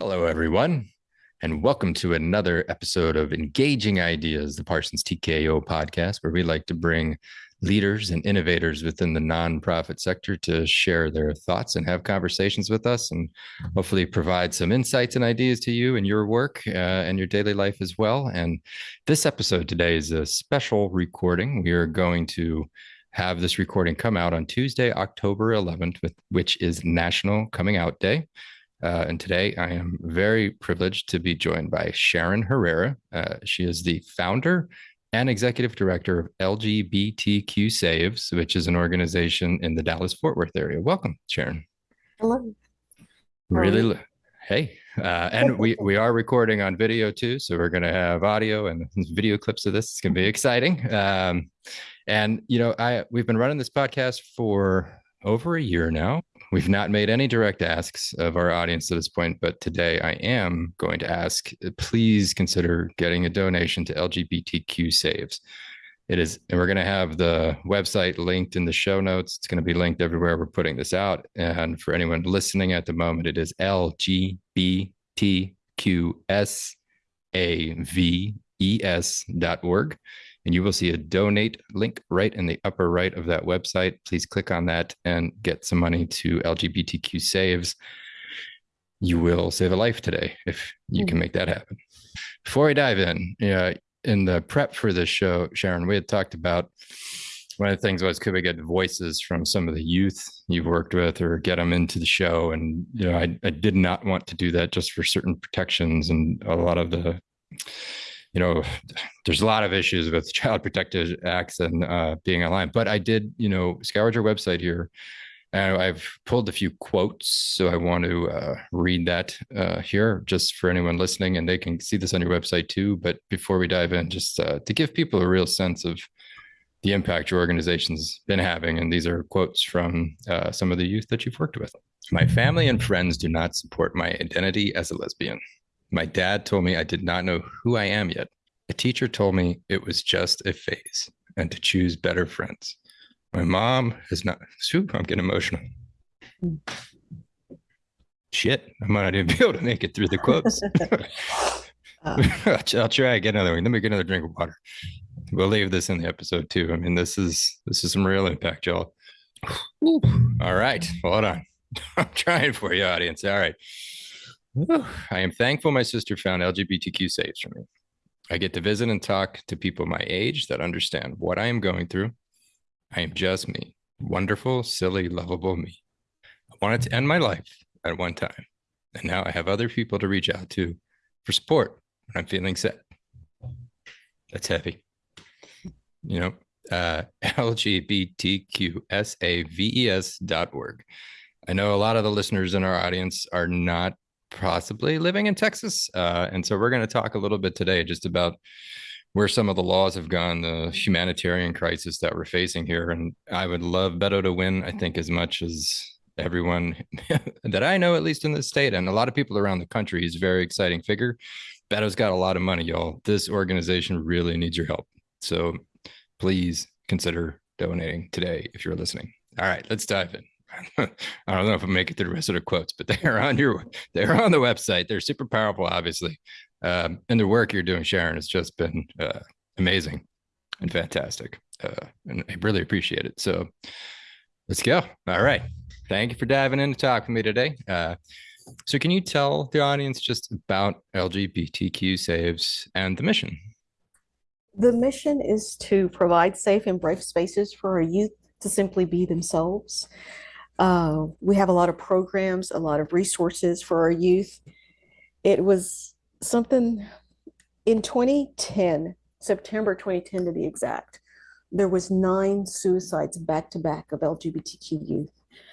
Hello, everyone, and welcome to another episode of Engaging Ideas, the Parsons TKO podcast, where we like to bring leaders and innovators within the nonprofit sector to share their thoughts and have conversations with us and hopefully provide some insights and ideas to you in your work uh, and your daily life as well. And this episode today is a special recording. We are going to have this recording come out on Tuesday, October 11th, with, which is National Coming Out Day. Uh, and today I am very privileged to be joined by Sharon Herrera. Uh, she is the founder and executive director of LGBTQ Saves, which is an organization in the Dallas Fort Worth area. Welcome, Sharon. Hello. Really, hey, uh, and we we are recording on video too, so we're going to have audio and video clips of this. It's going to be exciting. Um, and you know, I we've been running this podcast for over a year now. We've not made any direct asks of our audience to this point, but today I am going to ask please consider getting a donation to LGBTQ Saves. It is, and we're going to have the website linked in the show notes. It's going to be linked everywhere we're putting this out. And for anyone listening at the moment, it is lgbtqsaves.org and you will see a donate link right in the upper right of that website. Please click on that and get some money to LGBTQ Saves. You will save a life today if you can mm. make that happen. Before I dive in, yeah, in the prep for this show, Sharon, we had talked about one of the things was could we get voices from some of the youth you've worked with or get them into the show and you know I, I did not want to do that just for certain protections and a lot of the you know, there's a lot of issues with child protective acts and uh, being online. But I did, you know, scoured your website here, and I've pulled a few quotes. So I want to uh, read that uh, here, just for anyone listening, and they can see this on your website too. But before we dive in, just uh, to give people a real sense of the impact your organization's been having, and these are quotes from uh, some of the youth that you've worked with. My family and friends do not support my identity as a lesbian. My dad told me I did not know who I am yet. A teacher told me it was just a phase and to choose better friends. My mom is not, Soup, I'm getting emotional. Shit, I might not even be able to make it through the quotes. I'll try get another one. Let me get another drink of water. We'll leave this in the episode too. I mean, this is this is some real impact, y'all. All right, hold on. I'm trying for you, audience. All right. I am thankful my sister found LGBTQ saves for me. I get to visit and talk to people my age that understand what I am going through. I am just me, wonderful, silly, lovable me. I wanted to end my life at one time, and now I have other people to reach out to for support when I'm feeling sad. That's heavy. You know, uh, LGBTQSAVES.org. I know a lot of the listeners in our audience are not possibly living in Texas. Uh, and so we're going to talk a little bit today just about where some of the laws have gone, the humanitarian crisis that we're facing here. And I would love Beto to win, I think, as much as everyone that I know, at least in the state, and a lot of people around the country. He's a very exciting figure. Beto's got a lot of money, y'all. This organization really needs your help. So please consider donating today if you're listening. All right, let's dive in. I don't know if I make it through the rest of the quotes, but they are on your they're on the website. They're super powerful, obviously, um, and the work you're doing, Sharon, has just been uh, amazing and fantastic, uh, and I really appreciate it. So let's go. All right, thank you for diving in to talk with me today. Uh, so, can you tell the audience just about LGBTQ Saves and the mission? The mission is to provide safe and brave spaces for our youth to simply be themselves. Uh, we have a lot of programs, a lot of resources for our youth. It was something in 2010, September 2010 to be exact, there was nine suicides back to back of LGBTQ youth.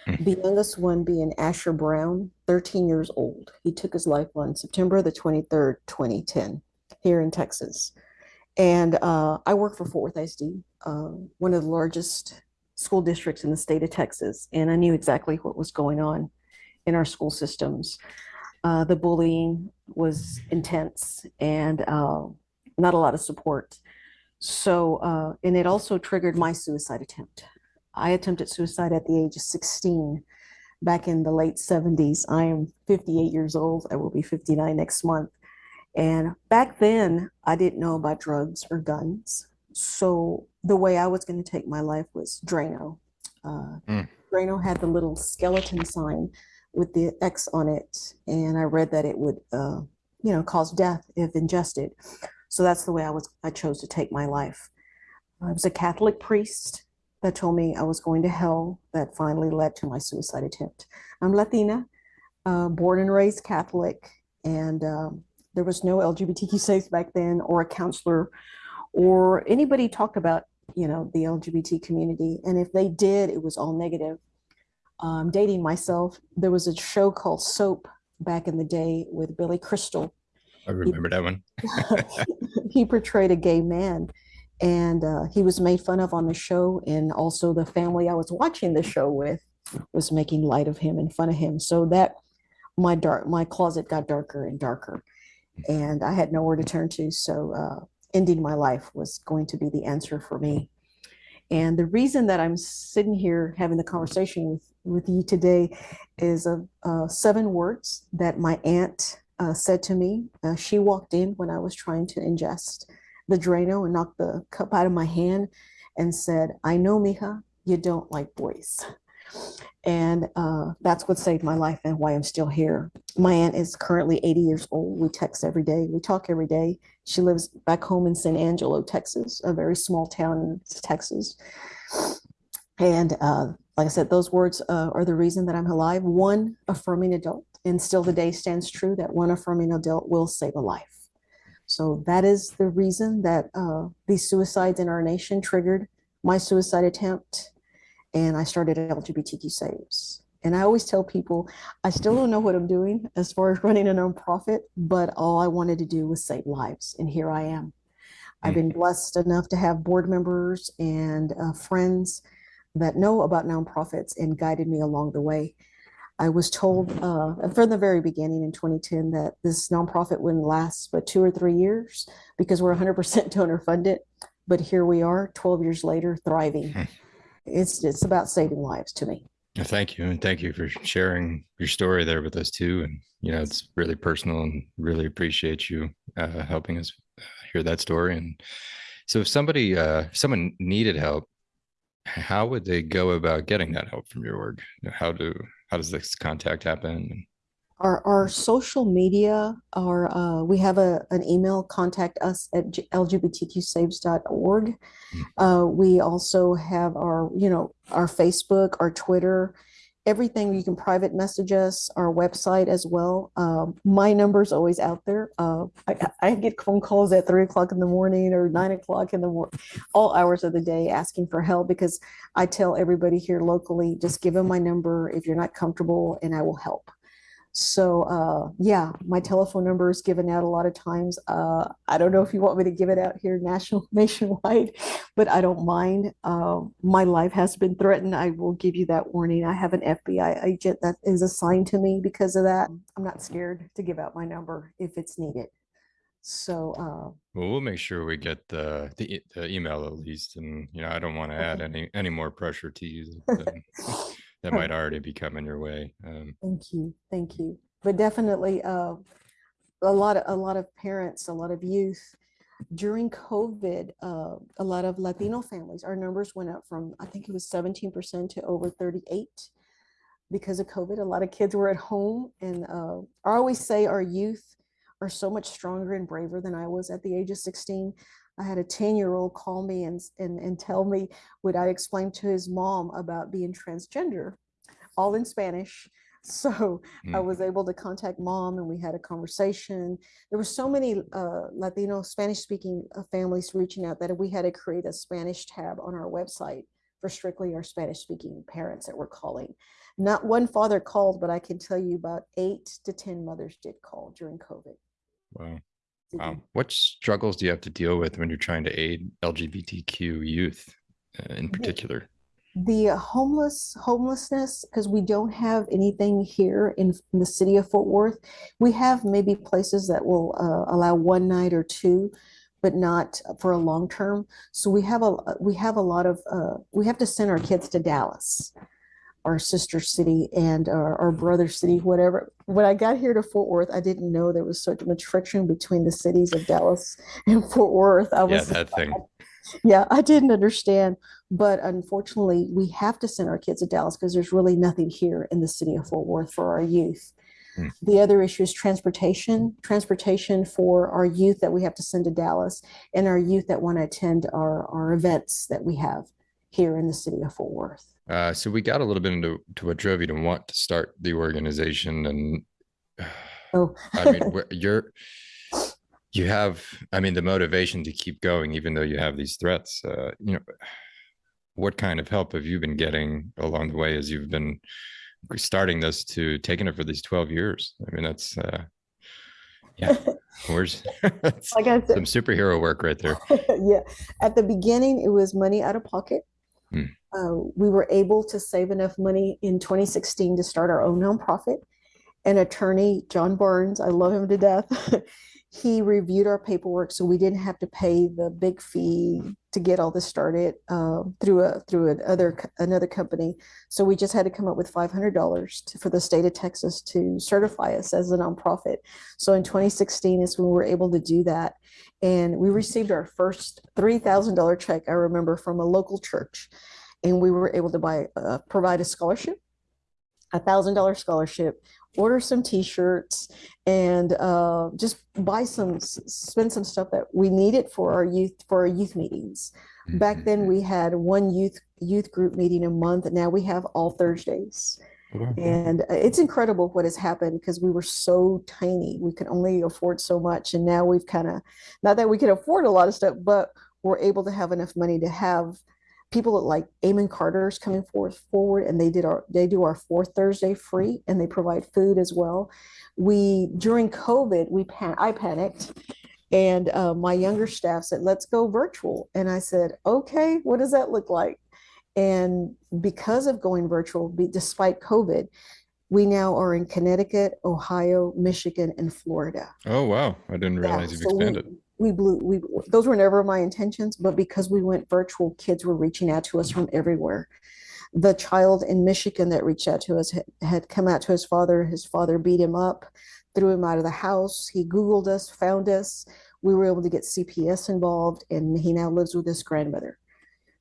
Mm. The youngest one being Asher Brown, 13 years old. He took his life on September the 23rd, 2010, here in Texas. And uh, I work for Fort Worth ISD, uh, one of the largest school districts in the state of Texas, and I knew exactly what was going on in our school systems. Uh, the bullying was intense and uh, not a lot of support. So, uh, and it also triggered my suicide attempt. I attempted suicide at the age of 16 back in the late 70s. I am 58 years old. I will be 59 next month. And back then, I didn't know about drugs or guns. So the way I was going to take my life was Drano. Uh, Mm. Drano had the little skeleton sign with the X on it, and I read that it would, uh, you know, cause death if ingested. So that's the way I was. I chose to take my life. I was a Catholic priest that told me I was going to hell. That finally led to my suicide attempt. I'm Latina, uh, born and raised Catholic, and um, there was no LGBTQ safe back then, or a counselor, or anybody talked about you know the LGBT community. And if they did, it was all negative. Um, dating myself, there was a show called Soap back in the day with Billy Crystal. I remember that one. he portrayed a gay man and uh, he was made fun of on the show and also the family i was watching the show with was making light of him and fun of him so that my dark my closet got darker and darker and i had nowhere to turn to so uh, ending my life was going to be the answer for me and the reason that i'm sitting here having the conversation with with you today is a uh, seven words that my aunt uh, said to me uh, she walked in when i was trying to ingest the Drano and knocked the cup out of my hand and said, I know, Mija, you don't like boys. And uh, that's what saved my life and why I'm still here. My aunt is currently 80 years old. We text every day, we talk every day. She lives back home in San Angelo, Texas, a very small town in Texas. And uh, like I said, those words uh, are the reason that I'm alive. One affirming adult, and still the day stands true that one affirming adult will save a life. So that is the reason that uh, these suicides in our nation triggered my suicide attempt. And I started LGBTQ Saves. And I always tell people, I still don't know what I'm doing as far as running a nonprofit, but all I wanted to do was save lives. And here I am. I've been blessed enough to have board members and uh, friends that know about nonprofits and guided me along the way. I was told uh, from the very beginning in 2010 that this nonprofit wouldn't last but two or three years because we're 100% donor funded. But here we are, 12 years later, thriving. It's it's about saving lives to me. Thank you. And thank you for sharing your story there with us too. And, you know, it's really personal and really appreciate you uh, helping us uh, hear that story. And so if somebody, uh, if someone needed help, how would they go about getting that help from your org? How do, how does this contact happen? Our, our social media are, uh, we have a, an email, contact us at lgbtqsaves.org. Mm. Uh, we also have our, you know, our Facebook, our Twitter, everything. You can private message us, our website as well. Um, my number's always out there. Uh, I, I get phone calls at three o'clock in the morning or nine o'clock in the morning, all hours of the day asking for help because I tell everybody here locally, just give them my number if you're not comfortable and I will help. So uh, yeah, my telephone number is given out a lot of times. Uh, I don't know if you want me to give it out here national nationwide, but I don't mind. Uh, my life has been threatened. I will give you that warning. I have an FBI agent that is assigned to me because of that. I'm not scared to give out my number if it's needed. So uh, Well, we'll make sure we get the, the, e- the email at least. And, you know, I don't want to add any, any more pressure to you that might already be coming your way. Um, Thank you, thank you. But definitely, uh, a lot of, a lot of parents, a lot of youth, during COVID, uh, a lot of Latino families, our numbers went up from, I think it was seventeen percent to over thirty-eight. Because of COVID, a lot of kids were at home and, uh, I always say our youth are so much stronger and braver than I was at the age of sixteen. I had a ten-year-old call me and, and, and tell me what I explained to his mom about being transgender, all in Spanish. So I Mm. was able to contact mom and we had a conversation. There were so many uh, Latino Spanish speaking uh, families reaching out that we had to create a Spanish tab on our website for strictly our Spanish speaking parents that were calling. Not one father called, but I can tell you about eight to 10 mothers did call during COVID. wow. Wow. What struggles do you have to deal with when you're trying to aid LGBTQ youth uh, in particular? the homeless homelessness because we don't have anything here in, in the city of Fort Worth. We have maybe places that will uh, allow one night or two, but not for a long term. So we have a we have a lot of uh, we have to send our kids to Dallas our sister city and our, our brother city, whatever. When I got here to Fort Worth, I didn't know there was such much friction between the cities of Dallas and Fort Worth. I Yeah, that thing. yeah, I didn't understand, but unfortunately, we have to send our kids to Dallas because there's really nothing here in the city of Fort Worth for our youth. Hmm. The other issue is transportation, transportation for our youth that we have to send to Dallas and our youth that want to attend our, our events that we have here in the city of Fort Worth. Uh, so we got a little bit into to what drove you to want to start the organization, and Oh, I mean, you're you have, I mean, the motivation to keep going, even though you have these threats. Uh, you know, what kind of help have you been getting along the way as you've been starting this to taking it for these 12 years? I mean, that's uh, yeah, where's like I some superhero work right there. yeah, at the beginning, it was money out of pocket. Hmm. Uh, we were able to save enough money in 2016 to start our own nonprofit. An attorney, John Burns, I love him to death. he reviewed our paperwork, so we didn't have to pay the big fee to get all this started uh, through a through another co- another company. So we just had to come up with $500 for the state of Texas to certify us as a nonprofit. So in 2016 is when we were able to do that and we received our first $3,000 check, I remember, from a local church. And we were able to buy, uh, provide a scholarship, a thousand dollar scholarship, order some t-shirts and uh, just buy some, spend some stuff that we needed for our youth, for our youth meetings. Back then we had one youth, youth group meeting a month. and Now we have all Thursdays. And uh, it's incredible what has happened because we were so tiny. We could only afford so much. And now we've kind of, not that we can afford a lot of stuff, but we're able to have enough money to have people like Amon Carter's coming forth forward and they did our they do our fourth Thursday free and they provide food as well. We during COVID, we pan I panicked and uh, my younger staff said, let's go virtual. And I said, okay, what does that look like? And because of going virtual, be, despite COVID, we now are in Connecticut, Ohio, Michigan, and Florida. Oh wow, I didn't Yeah, realize you've so expanded. We blew, we, those were never my intentions, but because we went virtual, kids were reaching out to us from everywhere. The child in Michigan that reached out to us had, had come out to his father. His father beat him up, threw him out of the house. He Googled us, found us. We were able to get CPS involved, and he now lives with his grandmother.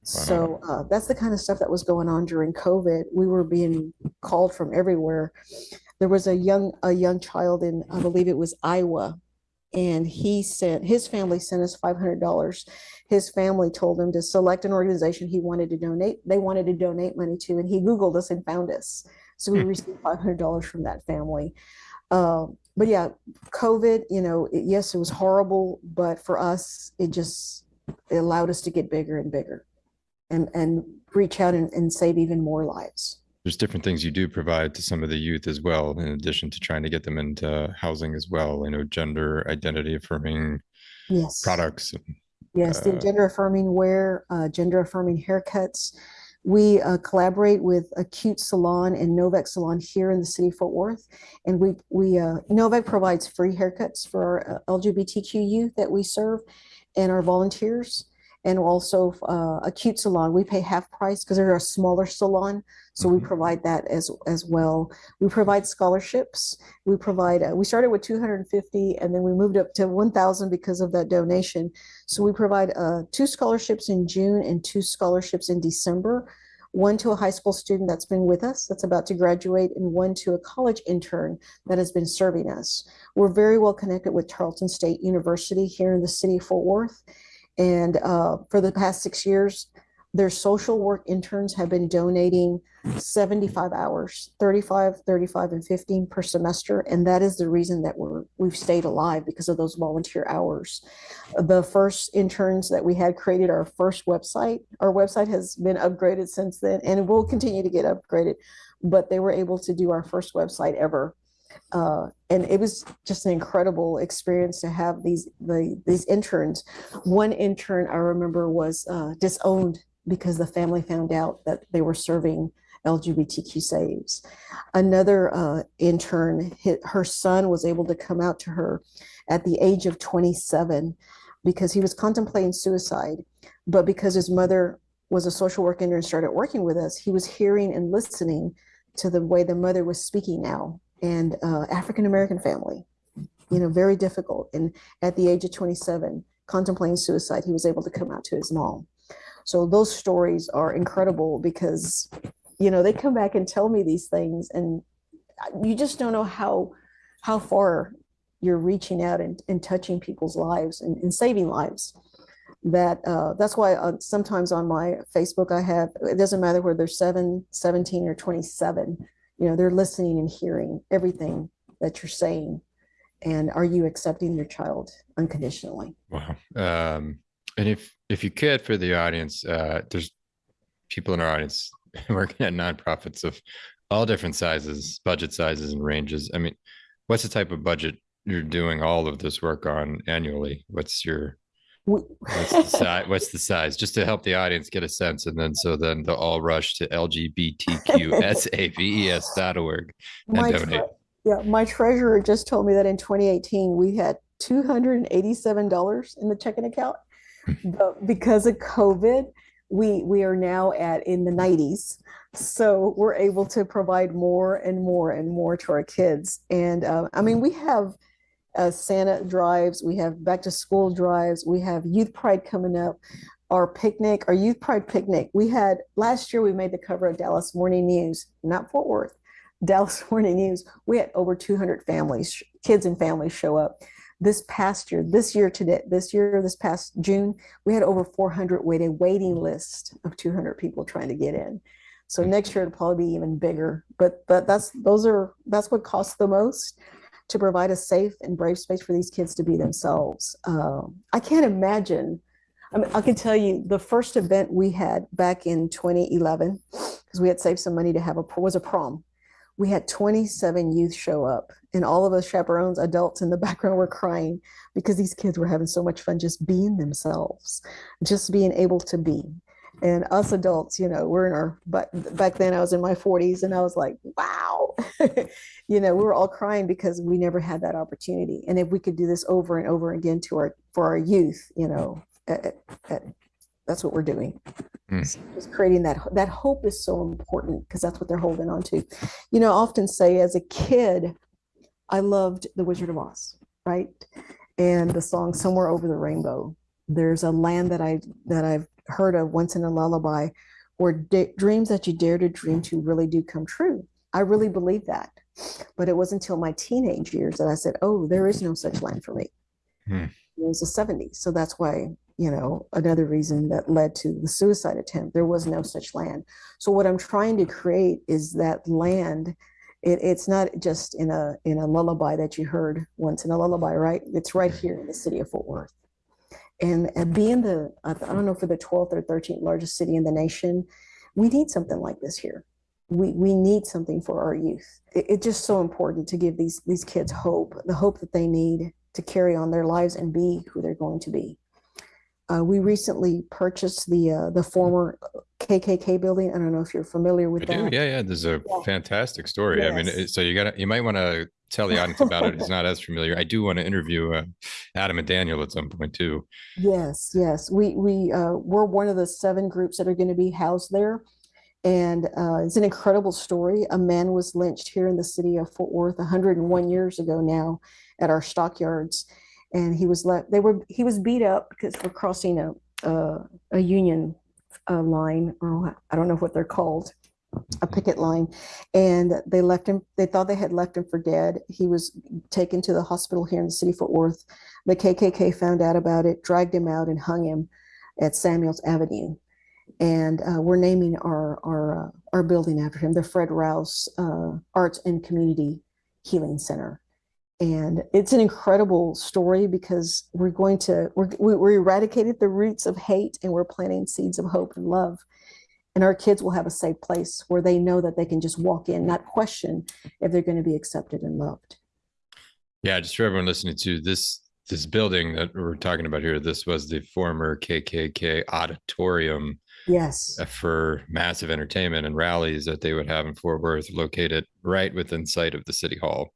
So uh, that's the kind of stuff that was going on during COVID. We were being called from everywhere. There was a young a young child in I believe it was Iowa, and he sent his family sent us five hundred dollars. His family told him to select an organization he wanted to donate. They wanted to donate money to, and he Googled us and found us. So we Hmm. received five hundred dollars from that family. Uh, but yeah, COVID, you know, it, yes, it was horrible, but for us, it just it allowed us to get bigger and bigger and and reach out and, and save even more lives. There's different things you do provide to some of the youth as well, in addition to trying to get them into housing as well. You know, gender identity affirming Yes. products. Yes, the uh, gender affirming wear, uh, gender affirming haircuts. We uh, collaborate with Acute Salon and Novak Salon here in the city of Fort Worth. And we, we uh, Novak provides free haircuts for our uh, LGBTQ youth that we serve and our volunteers. And also uh, Acute Salon, we pay half price because they're a smaller salon. So we Mhm. provide that as, as well. We provide scholarships. We provide, uh, we started with 250 and then we moved up to 1,000 because of that donation. So we provide uh, two scholarships in June and two scholarships in December. One to a high school student that's been with us, that's about to graduate, and one to a college intern that has been serving us. We're very well connected with Tarleton State University here in the city of Fort Worth. And uh, for the past six years, their social work interns have been donating 75 hours, 35, 35, and 15 per semester. And that is the reason that we're, we've stayed alive because of those volunteer hours. The first interns that we had created our first website. Our website has been upgraded since then and it will continue to get upgraded. But they were able to do our first website ever. Uh, and it was just an incredible experience to have these the, these interns. One intern I remember was uh, disowned because the family found out that they were serving LGBTQ saves. Another uh, intern, her son was able to come out to her at the age of 27 because he was contemplating suicide, but because his mother was a social worker and started working with us, he was hearing and listening to the way the mother was speaking now and uh, African American family, you know, very difficult. And at the age of 27, contemplating suicide, he was able to come out to his mom. So those stories are incredible because, you know, they come back and tell me these things, and you just don't know how how far you're reaching out and, and touching people's lives and, and saving lives that uh, that's why uh, sometimes on my Facebook I have it doesn't matter whether they're 7 17 or 27 you know they're listening and hearing everything that you're saying. And are you accepting your child unconditionally? Wow. Um, and if if you could for the audience uh, there's people in our audience working at nonprofits of all different sizes budget sizes and ranges. I mean what's the type of budget you're doing all of this work on annually? What's your what's the size what's the size? Just to help the audience get a sense and then so then they'll all rush to lgbtqsaves.org and my donate. tre- yeah my treasurer just told me that in 2018 we had $287 in the checking account. But because of covid we we are now at in the 90s so we're able to provide more and more and more to our kids. And uh, i mean we have uh, Santa drives, we have back to school drives, we have Youth Pride coming up, our picnic, our Youth Pride picnic. We had last year we made the cover of Dallas Morning News, not Fort Worth, Dallas Morning News. We had over 200 families, kids and families show up. This past year, this year today, this year, this past June, we had over 400 waiting waiting list of 200 people trying to get in. So next year it'll probably be even bigger. But but that's those are that's what costs the most to provide a safe and brave space for these kids to be themselves. Um, I can't imagine. I mean, I can tell you the first event we had back in 2011, because we had saved some money to have a was a prom. We had 27 youth show up, and all of us chaperones, adults in the background, were crying because these kids were having so much fun just being themselves, just being able to be. And us adults, you know, we're in our but back then I was in my 40s, and I was like, wow. you know, we were all crying because we never had that opportunity. And if we could do this over and over again to our for our youth, you know, at, at, that's what we're doing. Mm. So just creating that that hope is so important because that's what they're holding on to. You know, I often say as a kid, I loved The Wizard of Oz, right? And the song Somewhere Over the Rainbow. There's a land that I that I've heard of once in a lullaby da- dreams that you dare to dream to really do come true. I really believe that. But it wasn't until my teenage years that I said, oh, there is no such land for me. Hmm. It was the 70s. So that's why, you know, another reason that led to the suicide attempt. There was no such land. So what I'm trying to create is that land. It, it's not just in a in a lullaby that you heard once in a lullaby, right? It's right here in the city of Fort Worth. And, and being the, I don't know, for the 12th or 13th largest city in the nation, we need something like this here we we need something for our youth. It, it's just so important to give these these kids hope, the hope that they need to carry on their lives and be who they're going to be. Uh, we recently purchased the uh, the former KKK building. I don't know if you're familiar with I that. do. Yeah, yeah. There's a Yeah. fantastic story. I mean, so you got to you might want to tell the audience about it. It's not as familiar. I do want to interview uh, Adam and Daniel at some point too. Yes, yes. We we uh, we're one of the seven groups that are going to be housed there, and uh, it's an incredible story. A man was lynched here in the city of Fort Worth 101 years ago now at our stockyards, and he was let. They were he was beat up because for crossing a a, a union uh, line, or I don't know what they're called, a picket line, and they left him. They thought they had left him for dead. He was taken to the hospital here in the city of Fort Worth. The KKK found out about it, dragged him out, and hung him at Samuels Avenue. And uh, we're naming our our uh, our building after him, the Fred Rouse uh, Arts and Community Healing Center. And it's an incredible story because we're going to we're, we we eradicated the roots of hate and we're planting seeds of hope and love. And our kids will have a safe place where they know that they can just walk in, not question if they're going to be accepted and loved. Yeah, just for everyone listening to this this building that we're talking about here, this was the former KKK auditorium Yes. uh, for massive entertainment and rallies that they would have in Fort Worth, located right within sight of the city hall.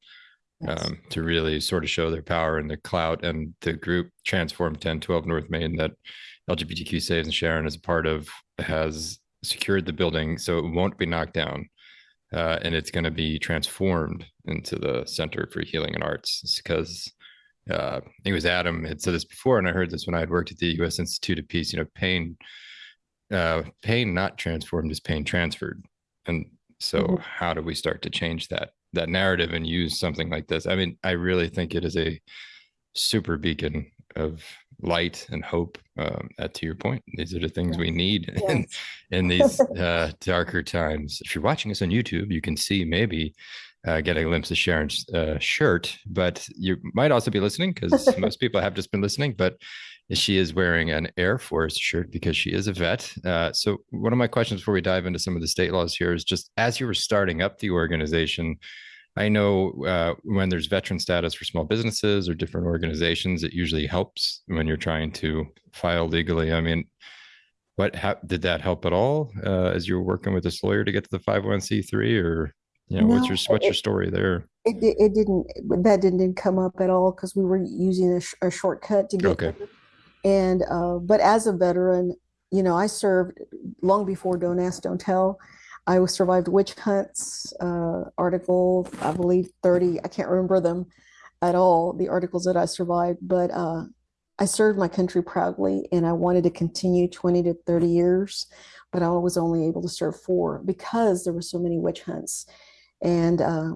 yes. um, to really sort of show their power and the clout and the group transform 1012 north main that lgbtq saves and sharon is a part of has secured the building so it won't be knocked down. Uh, and it's going to be transformed into the Center for Healing and Arts because uh, I think it was Adam had said this before, and I heard this when I had worked at the U.S. Institute of Peace. You know, pain, uh, pain not transformed is pain transferred, and so mm-hmm. how do we start to change that that narrative and use something like this? I mean, I really think it is a super beacon of light and hope. Um, at to your point, these are the things yes. we need yes. in, in these uh, darker times. If you're watching us on YouTube, you can see maybe uh, get a glimpse of Sharon's uh, shirt, but you might also be listening because most people have just been listening. But she is wearing an Air Force shirt because she is a vet. Uh, so, one of my questions before we dive into some of the state laws here is just as you were starting up the organization, I know uh, when there's veteran status for small businesses or different organizations, it usually helps when you're trying to file legally. I mean, what did that help at all uh, as you were working with this lawyer to get to the 501c3 or you know no, what's your what's it, your story there it, it didn't that didn't come up at all because we were using a, sh- a, shortcut to get okay. there. and uh, but as a veteran you know i served long before don't ask don't tell I survived witch hunts, uh, article, I believe 30, I can't remember them at all, the articles that I survived, but uh, I served my country proudly and I wanted to continue 20 to 30 years, but I was only able to serve four because there were so many witch hunts. And uh,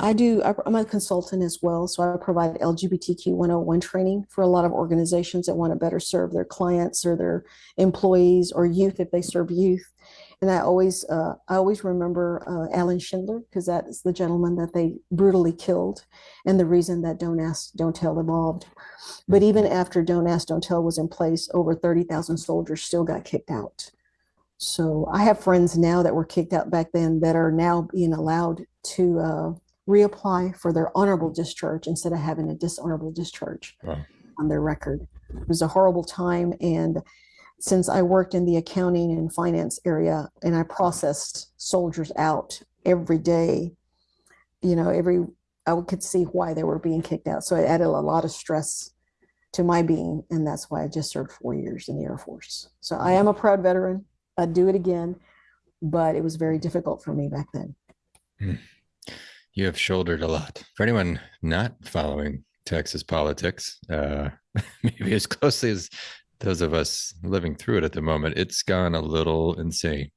I do, I'm a consultant as well. So I provide LGBTQ 101 training for a lot of organizations that want to better serve their clients or their employees or youth if they serve youth. And I always, uh, I always remember uh, Allen Schindler because that is the gentleman that they brutally killed, and the reason that Don't Ask, Don't Tell evolved. But even after Don't Ask, Don't Tell was in place, over thirty thousand soldiers still got kicked out. So I have friends now that were kicked out back then that are now being allowed to uh, reapply for their honorable discharge instead of having a dishonorable discharge wow. on their record. It was a horrible time, and since I worked in the accounting and finance area and I processed soldiers out every day, you know, every I could see why they were being kicked out. So it added a lot of stress to my being, and that's why I just served four years in the Air Force. So I am a proud veteran. I'd do it again, but it was very difficult for me back then. Hmm. You have shouldered a lot. For anyone not following Texas politics, uh, maybe as closely as those of us living through it at the moment, it's gone a little insane.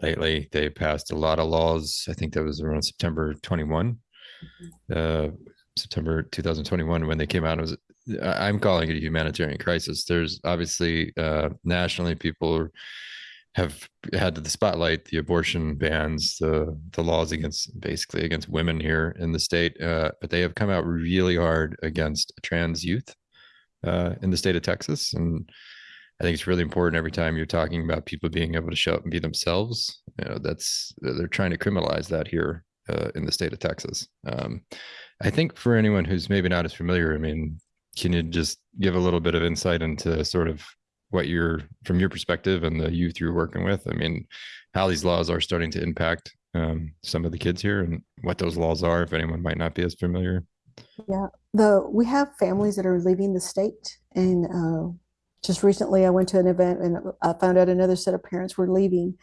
Lately, they passed a lot of laws. I think that was around September 21, mm-hmm. uh, September 2021 when they came out. It was I'm calling it a humanitarian crisis. There's obviously uh, nationally people have had to the spotlight the abortion bans, the the laws against basically against women here in the state, uh, but they have come out really hard against trans youth uh, in the state of Texas. And I think it's really important every time you're talking about people being able to show up and be themselves. You know, that's they're trying to criminalize that here uh, in the state of Texas. Um, I think for anyone who's maybe not as familiar, I mean, can you just give a little bit of insight into sort of what you're from your perspective and the youth you're working with? I mean, how these laws are starting to impact um, some of the kids here and what those laws are, if anyone might not be as familiar. Yeah, the we have families that are leaving the state, and uh, just recently I went to an event and I found out another set of parents were leaving.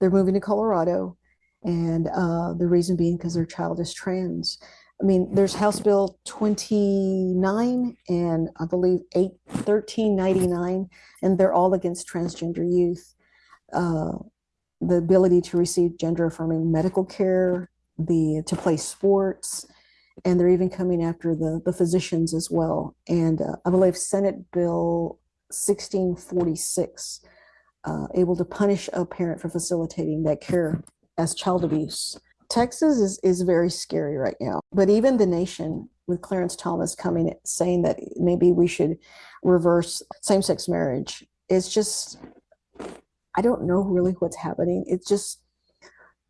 They're moving to Colorado, and uh, the reason being because their child is trans. I mean, there's House Bill 29 and I believe 8 1399, and they're all against transgender youth. Uh, the ability to receive gender affirming medical care, the to play sports, and they're even coming after the, the physicians as well. And uh, I believe Senate Bill 1646, uh, able to punish a parent for facilitating that care as child abuse. Texas is, is very scary right now, but even the nation with Clarence Thomas coming saying that maybe we should reverse same sex marriage, it's just, I don't know really what's happening. It's just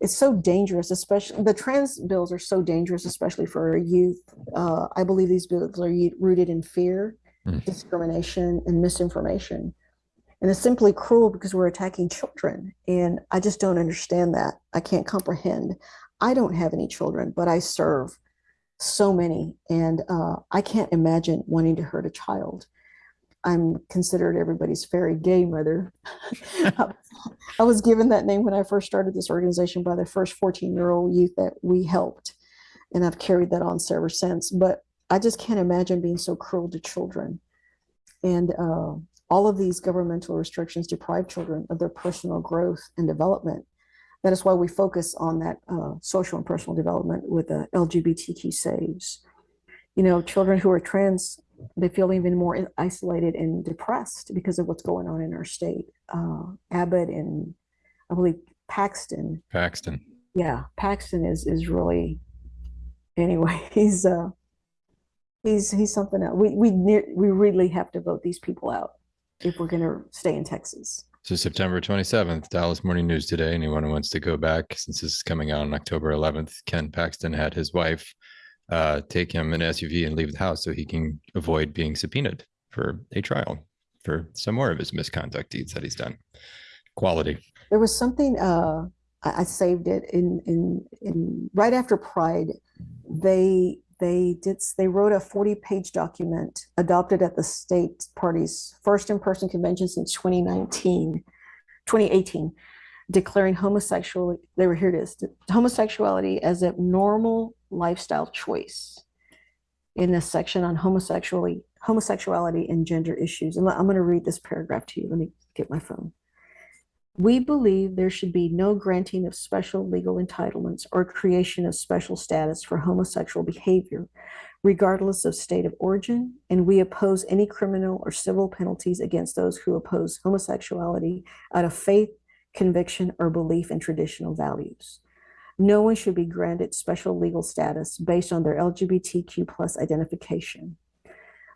it's so dangerous, especially the trans bills are so dangerous, especially for youth. Uh, I believe these bills are rooted in fear, mm. discrimination, and misinformation. And it's simply cruel because we're attacking children. And I just don't understand that. I can't comprehend. I don't have any children, but I serve so many. And uh, I can't imagine wanting to hurt a child. I'm considered everybody's fairy gay mother. I was given that name when I first started this organization by the first 14 year old youth that we helped. And I've carried that on ever since. But I just can't imagine being so cruel to children. And uh, all of these governmental restrictions deprive children of their personal growth and development. That is why we focus on that uh, social and personal development with the LGBTQ saves. You know, children who are trans, they feel even more isolated and depressed because of what's going on in our state. Uh, Abbott and I believe Paxton. Paxton. Yeah, Paxton is is really. Anyway, he's uh, he's he's something else. We we we really have to vote these people out if we're going to stay in Texas. So September 27th, Dallas Morning News today. Anyone who wants to go back, since this is coming out on October 11th, Ken Paxton had his wife uh, take him an SUV and leave the house so he can avoid being subpoenaed for a trial for some more of his misconduct deeds that he's done. Quality. There was something uh, I, I saved it in in in right after Pride. They they did they wrote a 40 page document adopted at the state party's first in-person convention since 2019 2018 declaring homosexuality they were here it is homosexuality as a normal lifestyle choice in this section on homosexuality homosexuality and gender issues. And i'm going to read this paragraph to you. Let me get my phone. We believe there should be no granting of special legal entitlements or creation of special status for homosexual behavior, regardless of state of origin, and we oppose any criminal or civil penalties against those who oppose homosexuality out of faith, conviction, or belief in traditional values. No one should be granted special legal status based on their LGBTQ plus identification.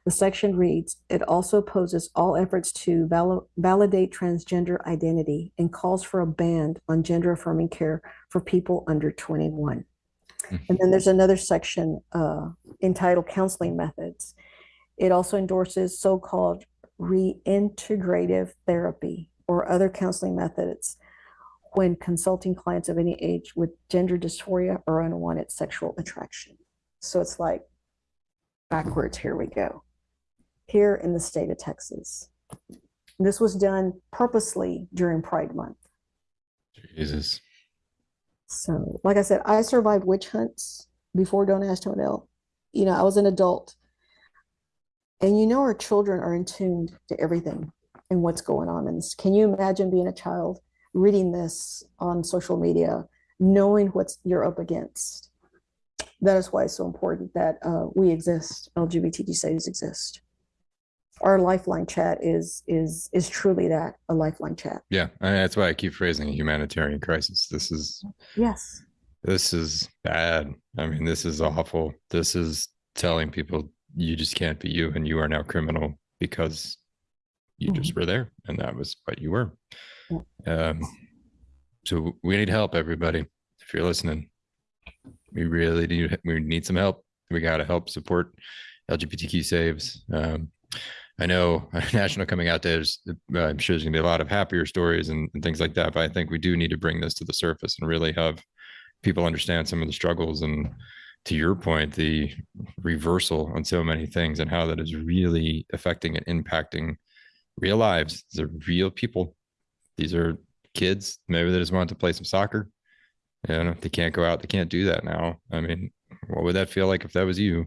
The section reads, it also opposes all efforts to val validate transgender identity and calls for a ban on gender affirming care for people under 21. And then there's another section uh, entitled Counseling Methods. It also endorses so-called reintegrative therapy or other counseling methods when consulting clients of any age with gender dysphoria or unwanted sexual attraction. So it's like backwards, here we go here in the state of Texas. This was done purposely during Pride Month. Jesus. So, like I said, I survived witch hunts before Don't Ask Don't Tell. You know, I was an adult. And you know, our children are in tuned to everything and what's going on in this. Can you imagine being a child reading this on social media, knowing what you're up against? That is why it's so important that uh, we exist, LGBTQ saves exist our lifeline chat is is is truly that a lifeline chat yeah I mean, that's why i keep phrasing a humanitarian crisis this is yes this is bad i mean this is awful this is telling people you just can't be you and you are now criminal because you mm-hmm. just were there and that was what you were. Um so we need help everybody if you're listening we really need we need some help we got to help support lgbtq saves um I know National Coming Out Day, is, uh, I'm sure there's going to be a lot of happier stories and, and, things like that. But I think we do need to bring this to the surface and really have people understand some of the struggles and, to your point, the reversal on so many things and how that is really affecting and impacting real lives. Are real people. These are kids. Maybe they just want to play some soccer. You know, they can't go out. They can't do that now. I mean, what would that feel like if that was you?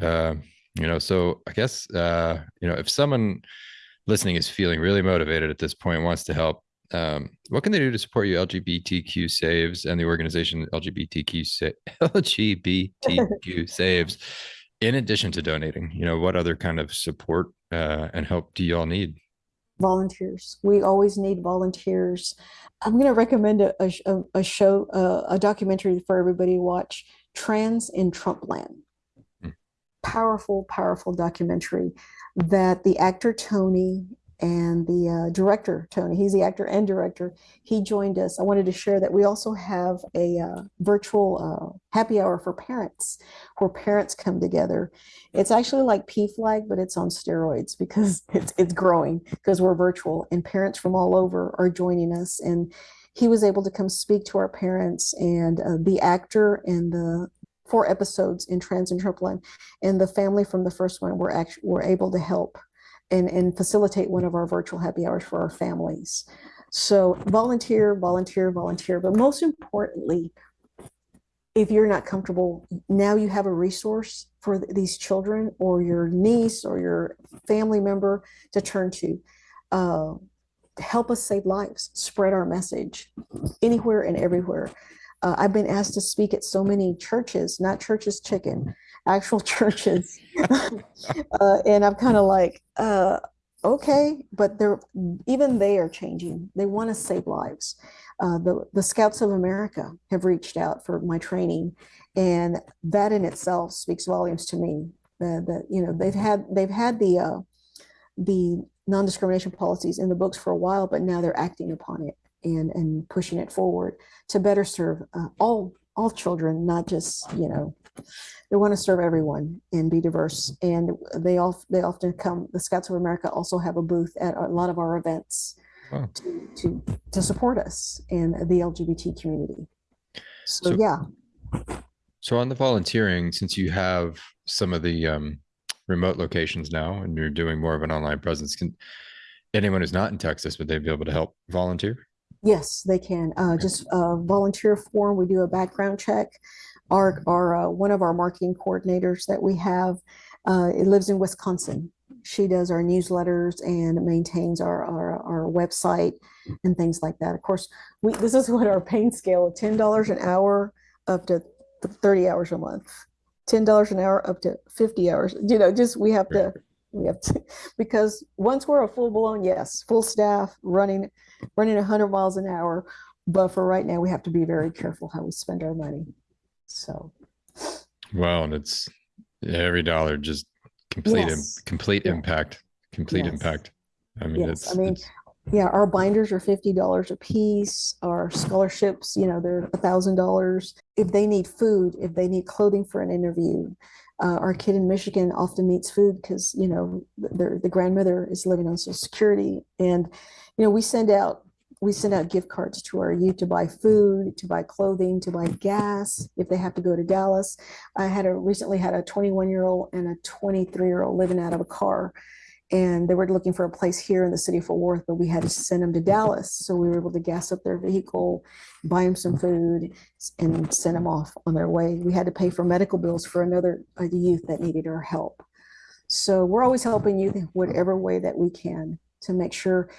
Uh, you know so i guess uh you know if someone listening is feeling really motivated at this point wants to help um, what can they do to support you lgbtq saves and the organization lgbtq sa- lgbtq saves in addition to donating you know what other kind of support uh, and help do you all need volunteers. We always need volunteers. I'm going to recommend a, a, a show uh, a documentary for everybody to watch trans in trumpland powerful, powerful documentary that the actor Tony and the uh, director Tony, he's the actor and director, he joined us. I wanted to share that we also have a uh, virtual uh, happy hour for parents where parents come together. It's actually like PFLAG, but it's on steroids because it's, it's growing because we're virtual and parents from all over are joining us. And he was able to come speak to our parents and uh, the actor and the four episodes in Trans and Trumpland, and the family from the first one were actually were able to help and, and facilitate one of our virtual happy hours for our families. So volunteer, volunteer, volunteer, but most importantly, if you're not comfortable, now you have a resource for th- these children or your niece or your family member to turn to. Uh, help us save lives, spread our message anywhere and everywhere. Uh, I've been asked to speak at so many churches, not churches chicken, actual churches. uh, and I'm kind of like, uh, okay, but they're even they are changing. They want to save lives. Uh, the the Scouts of America have reached out for my training, and that in itself speaks volumes to me. That that you know they've had they've had the uh, the non-discrimination policies in the books for a while, but now they're acting upon it and and pushing it forward to better serve uh, all all children, not just you know they want to serve everyone and be diverse. And they all they often come. The Scouts of America also have a booth at a lot of our events to to to support us and the LGBT community. So, So- yeah, So on the volunteering, since you have some of the um, remote locations now and you're doing more of an online presence, can anyone who's not in Texas, would they be able to help volunteer? Yes, they can. Uh, just uh, volunteer form. We do a background check. Our our uh, one of our marketing coordinators that we have, uh, it lives in Wisconsin. She does our newsletters and maintains our, our our website and things like that. Of course, we this is what our paying scale of ten dollars an hour up to thirty hours a month, ten dollars an hour up to fifty hours. You know, just we have to we have to because once we're a full blown yes, full staff running running 100 miles an hour. But for right now, we have to be very careful how we spend our money. So, Wow, and it's every dollar just complete im- complete Yeah. impact, complete Yes. impact. I mean, Yes, I mean, it's yeah, our binders are $50 a piece. Our scholarships, you know, they're $1,000. If they need food, if they need clothing for an interview, uh, our kid in Michigan often needs food because, you know, their the grandmother is living on Social Security. And, you know, we send out we send out gift cards to our youth to buy food, to buy clothing, to buy gas if they have to go to Dallas. I had a recently had a 21 year old and a 23 year old living out of a car, and they were looking for a place here in the city of Fort Worth, but we had to send them to Dallas. So we were able to gas up their vehicle, buy them some food, and send them off on their way. We had to pay for medical bills for another uh, youth that needed our help. So we're always helping youth in whatever way that we can to make sure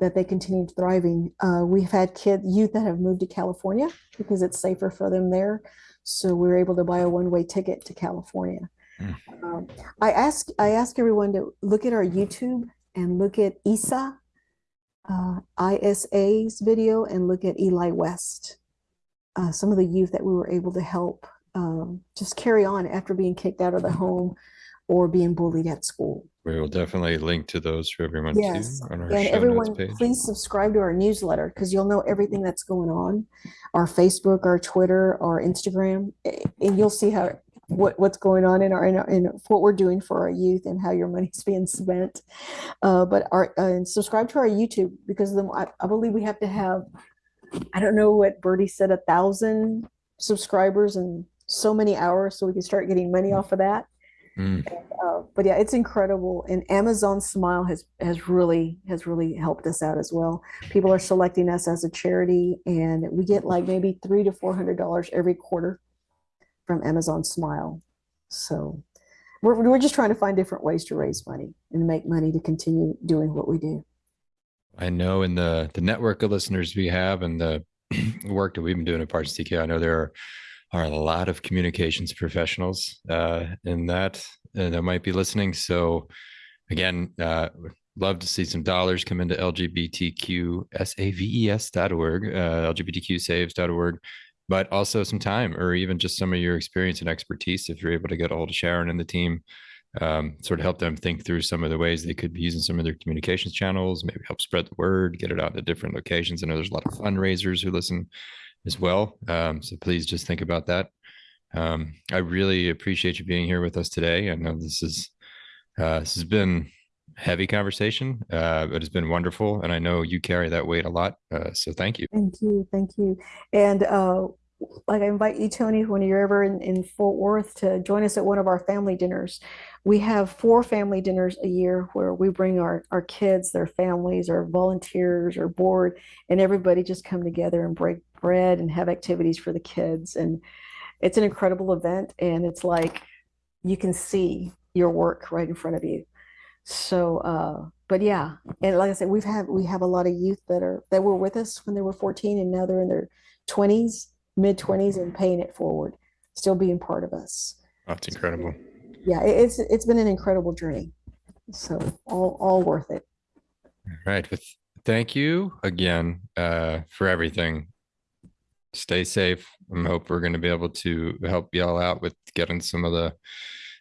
that they continue thriving. Uh, we've had kid youth that have moved to California because it's safer for them there. So we're able to buy a one-way ticket to California. Mm. Um, I ask I ask everyone to look at our YouTube and look at ISA, uh, ISA's video, and look at Eli West. Uh, some of the youth that we were able to help um, just carry on after being kicked out of the home or being bullied at school. We will definitely link to those for everyone too Yes, on our And show everyone, notes page. please subscribe to our newsletter because you'll know everything that's going on. Our Facebook, our Twitter, our Instagram, and you'll see how what what's going on in our in, our, in what we're doing for our youth and how your money's being spent. Uh, but our uh, and subscribe to our YouTube because then I, I believe we have to have I don't know what Bertie said a thousand subscribers and so many hours so we can start getting money off of that. Mm, Uh, but yeah, it's incredible. And Amazon Smile has has really has really helped us out as well. People are selecting us as a charity, and we get like maybe three to four hundred dollars every quarter from Amazon Smile. So we're we're just trying to find different ways to raise money and make money to continue doing what we do. I know in the the network of listeners we have and the work that we've been doing at Parts TK, I know there are, are a lot of communications professionals uh, in that uh, that might be listening. So again, uh, love to see some dollars come into LGBTQsaves.org, uh, LGBTQsaves.org, but also some time or even just some of your experience and expertise if you're able to get a hold of Sharon and the team um, sort of help them think through some of the ways they could be using some of their communications channels, maybe help spread the word, get it out to different locations. I know there's a lot of fundraisers who listen as well. Um, so please just think about that. Um, I really appreciate you being here with us today. I know this is uh, this has been heavy conversation, uh, but it's been wonderful, and I know you carry that weight a lot. Uh, so thank you. Thank you, thank you. And uh, like I invite you, Tony, when you're ever in, in Fort Worth to join us at one of our family dinners. We have four family dinners a year where we bring our, our kids, their families, our volunteers, our board, and everybody just come together and break bread and have activities for the kids. And it's an incredible event. And it's like you can see your work right in front of you. So, uh, but yeah, and like I said, we've had we have a lot of youth that are that were with us when they were 14 and now they're in their 20s, mid 20s and paying it forward, still being part of us. That's incredible. Yeah, it's it's been an incredible journey. So all all worth it. All right. Thank you again uh, for everything. Stay safe. I hope we're going to be able to help y'all out with getting some of the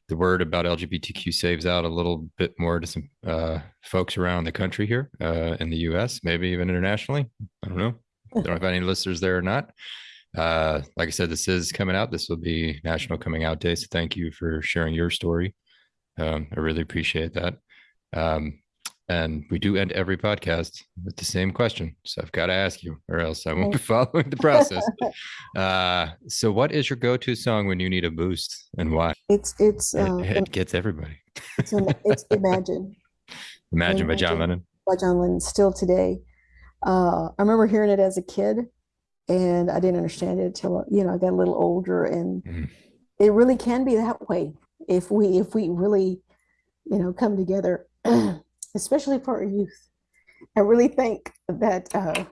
the word about LGBTQ saves out a little bit more to some uh, folks around the country here uh, in the U.S., maybe even internationally. I don't know. I Don't know if any listeners there or not. Uh, like I said, this is coming out. This will be National Coming Out Day. So thank you for sharing your story. Um, I really appreciate that. Um, and we do end every podcast with the same question. So I've got to ask you, or else I won't be following the process. Uh, so, what is your go to song when you need a boost and why? It's it's It, uh, it gets everybody. it's, it's Imagine Imagine by John Lennon. by John Lennon still today. Uh, I remember hearing it as a kid, and I didn't understand it until you know I got a little older, and Mhm. it really can be that way if we if we really you know come together, especially for our youth. I really think that uh,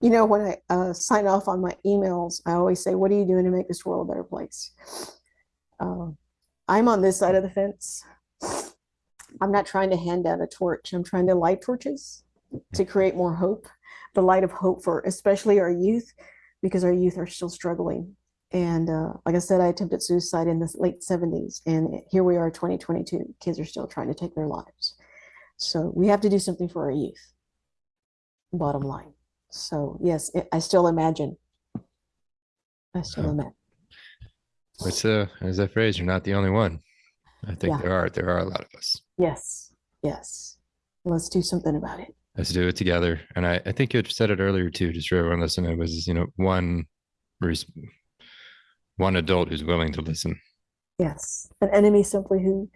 you know when I uh, sign off on my emails, I always say, "What are you doing to make this world a better place?" Uh, I'm on this side of the fence. I'm not trying to hand out a torch. I'm trying to light torches to create more hope, the light of hope for especially our youth, because our youth are still struggling. And uh, like I said, I attempted suicide in the late 70s, and here we are, 2022. Kids are still trying to take their lives. So we have to do something for our youth. Bottom line. So yes, I- I still imagine. I still Oh. imagine. It's uh, as that phrase, you're not the only one. I think Yeah. there are there are a lot of us. Yes, yes. Let's do something about it. Let's do it together. And I, I think you had said it earlier too, just for everyone listening. It was you know one, one adult who's willing to listen. Yes, an enemy simply who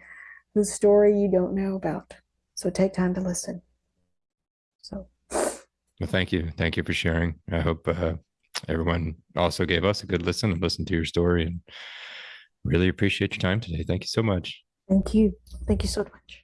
whose story you don't know about. So take time to listen. So Well, thank you. Thank you for sharing. I hope uh, everyone also gave us a good listen and listened to your story and really appreciate your time today. Thank you so much. thank you. Thank you so much.